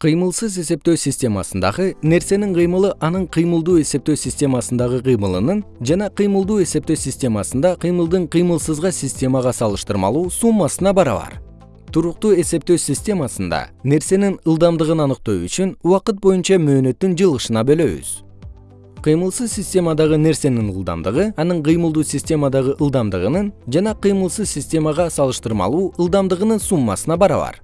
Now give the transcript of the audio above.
кыймылсыз эсептөө системасындагы нерсенин кыймылы анын кыймылдуу эсептөө системасындагы кыймылынын жана кыймылдуу эсептөө системасында кыймылдын кыймылсызга системага салыштырмалуу суммасына барабар. Туруктуу эсептөө системасында нерсенин ылдамдыгын аныктоо үчүн убакыт боюнча мөөнөттүн жылышына бөлөбүз. Кыймылсыз системадагы нерсенин ылдамдыгы анын кыймылдуу системадагы ылдамдыгынын жана кыймылсыз системага салыштырмалуу ылдамдыгынын суммасына барабар.